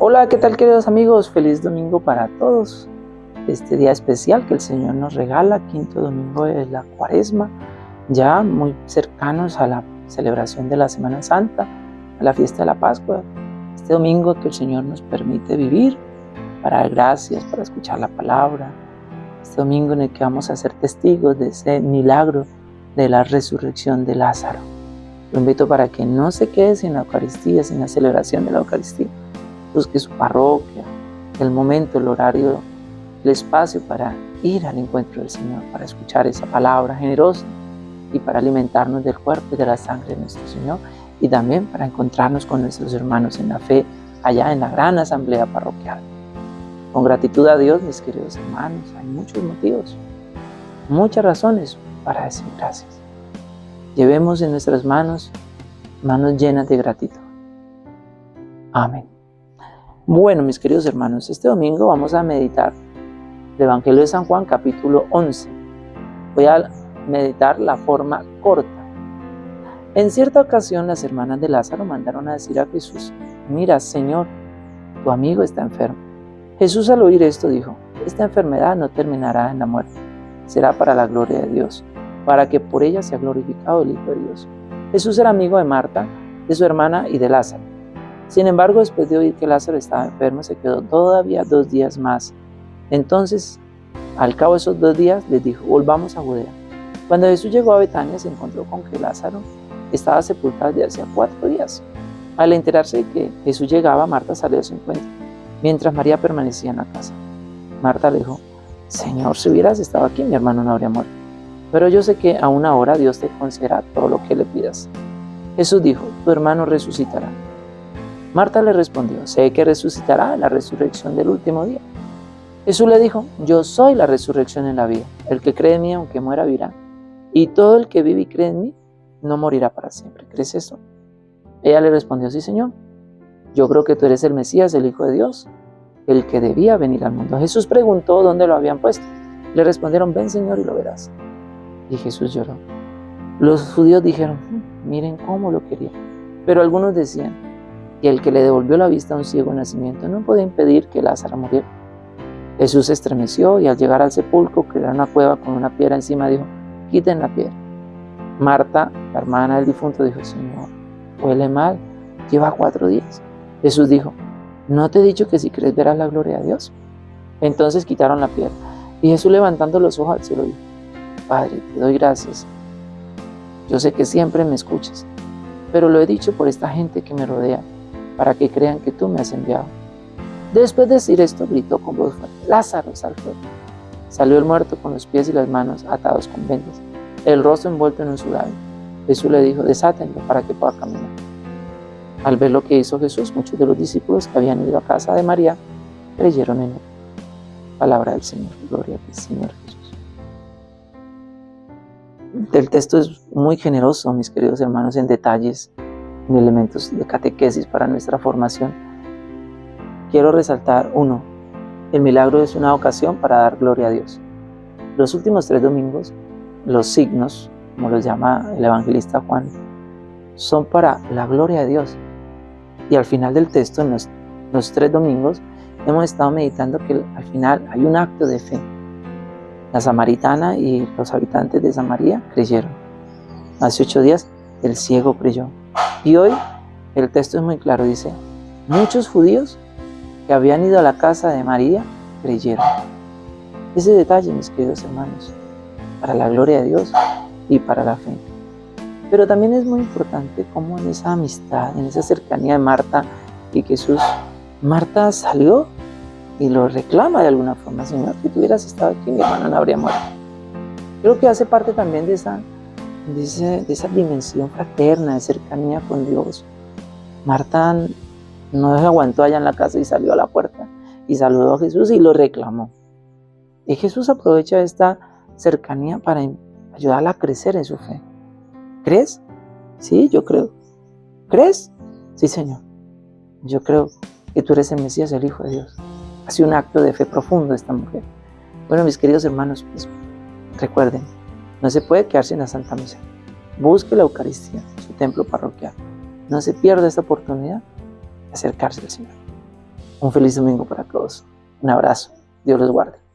Hola, ¿qué tal queridos amigos? Feliz domingo para todos. Este día especial que el Señor nos regala, quinto domingo de la cuaresma, ya muy cercanos a la celebración de la Semana Santa, a la fiesta de la Pascua. Este domingo que el Señor nos permite vivir para dar gracias, para escuchar la palabra. Este domingo en el que vamos a ser testigos de ese milagro de la resurrección de Lázaro. Lo invito para que no se quede sin la Eucaristía, sin la celebración de la Eucaristía busque su parroquia, el momento, el horario, el espacio para ir al encuentro del Señor, para escuchar esa palabra generosa y para alimentarnos del cuerpo y de la sangre de nuestro Señor y también para encontrarnos con nuestros hermanos en la fe allá en la gran asamblea parroquial. Con gratitud a Dios, mis queridos hermanos, hay muchos motivos, muchas razones para decir gracias. Llevemos en nuestras manos manos llenas de gratitud. Amén. Bueno, mis queridos hermanos, este domingo vamos a meditar el Evangelio de San Juan, capítulo 11. Voy a meditar la forma corta. En cierta ocasión, las hermanas de Lázaro mandaron a decir a Jesús, mira, Señor, tu amigo está enfermo. Jesús al oír esto dijo, esta enfermedad no terminará en la muerte, será para la gloria de Dios, para que por ella sea glorificado el Hijo de Dios. Jesús era amigo de Marta, de su hermana y de Lázaro. Sin embargo, después de oír que Lázaro estaba enfermo, se quedó todavía dos días más. Entonces, al cabo de esos dos días, les dijo, volvamos a Judea. Cuando Jesús llegó a Betania, se encontró con que Lázaro estaba sepultado desde hacía cuatro días. Al enterarse de que Jesús llegaba, Marta salió a su encuentro, mientras María permanecía en la casa. Marta le dijo, Señor, si hubieras estado aquí, mi hermano no habría muerto. Pero yo sé que a una hora Dios te concederá todo lo que le pidas. Jesús dijo, tu hermano resucitará. Marta le respondió, sé que resucitará la resurrección del último día. Jesús le dijo, yo soy la resurrección en la vida. El que cree en mí, aunque muera, vivirá. Y todo el que vive y cree en mí, no morirá para siempre. ¿Crees eso? Ella le respondió, sí, Señor. Yo creo que tú eres el Mesías, el Hijo de Dios, el que debía venir al mundo. Jesús preguntó dónde lo habían puesto. Le respondieron, ven, Señor, y lo verás. Y Jesús lloró. Los judíos dijeron, hmm, miren cómo lo quería. Pero algunos decían, y el que le devolvió la vista a un ciego nacimiento no puede impedir que Lázaro muriera. Jesús se estremeció y al llegar al sepulcro, que era una cueva con una piedra encima, dijo, quiten la piedra. Marta, la hermana del difunto, dijo, Señor, huele mal, lleva cuatro días. Jesús dijo, ¿no te he dicho que si crees verás la gloria de Dios? Entonces quitaron la piedra. Y Jesús levantando los ojos al cielo dijo, Padre, te doy gracias. Yo sé que siempre me escuchas, pero lo he dicho por esta gente que me rodea, para que crean que tú me has enviado. Después de decir esto, gritó con voz fuerte, Lázaro, sal fuera. Salió el muerto con los pies y las manos atados con vendas, el rostro envuelto en un sudario. Jesús le dijo, desátenlo para que pueda caminar. Al ver lo que hizo Jesús, muchos de los discípulos que habían ido a casa de María creyeron en él. Palabra del Señor. Gloria a ti, Señor Jesús. El texto es muy generoso, mis queridos hermanos, en detalles en elementos de catequesis para nuestra formación. Quiero resaltar uno, el milagro es una ocasión para dar gloria a Dios. Los últimos tres domingos, los signos, como los llama el evangelista Juan, son para la gloria de Dios. Y al final del texto, en los, los tres domingos, hemos estado meditando que al final hay un acto de fe. La samaritana y los habitantes de Samaria creyeron. Hace ocho días el ciego creyó. Y hoy el texto es muy claro, dice, muchos judíos que habían ido a la casa de María creyeron. Ese detalle, mis queridos hermanos, para la gloria de Dios y para la fe. Pero también es muy importante cómo en esa amistad, en esa cercanía de Marta y Jesús, Marta salió y lo reclama de alguna forma, Señor, si tú hubieras estado aquí, mi hermano no habría muerto. Creo que hace parte también de esa dimensión fraterna, de cercanía con Dios. Marta no se aguantó allá en la casa y salió a la puerta y saludó a Jesús y lo reclamó. Y Jesús aprovecha esta cercanía para ayudarla a crecer en su fe. ¿Crees? Sí, yo creo. ¿Crees? Sí, Señor. Yo creo que tú eres el Mesías, el Hijo de Dios. Hace un acto de fe profundo esta mujer. Bueno, mis queridos hermanos, pues, recuerden, no se puede quedar sin la Santa Misa. Busque la Eucaristía, su templo parroquial. No se pierda esta oportunidad de acercarse al Señor. Un feliz domingo para todos. Un abrazo. Dios los guarde.